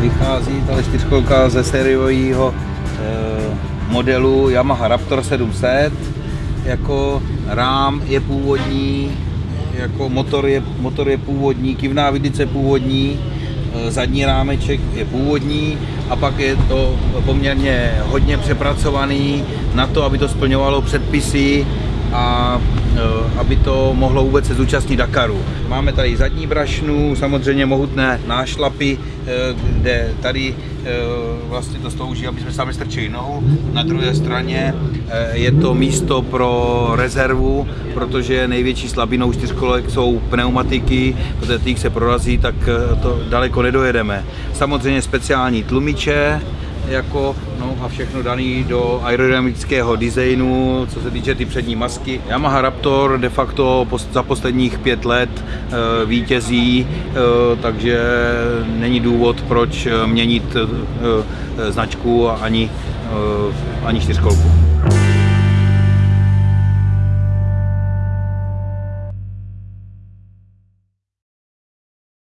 vychází ta čtyřkolka ze sériového eh, modelu Yamaha Raptor 700. Jako rám je původní, jako motor je, motor je původní, kivná vidice původní, eh, zadní rámeček je původní a pak je to poměrně hodně přepracovaný na to, aby to splňovalo předpisy a e, aby to mohlo vůbec se zúčastnit Dakaru. Máme tady zadní brašnu, samozřejmě mohutné nášlapy, e, kde tady e, vlastně to slouží, aby jsme sami strčili nohu. Na druhé straně je to místo pro rezervu, protože největší slabinou čtyřkolek jsou pneumatiky, protože těch se prorazí, tak to daleko nedojedeme. Samozřejmě speciální tlumiče, jako, no a všechno daný do aerodynamického designu, co se týče ty přední masky. Yamaha Raptor de facto za posledních pět let e, vítězí, e, takže není důvod, proč měnit e, značku ani, ani čtyřkolku.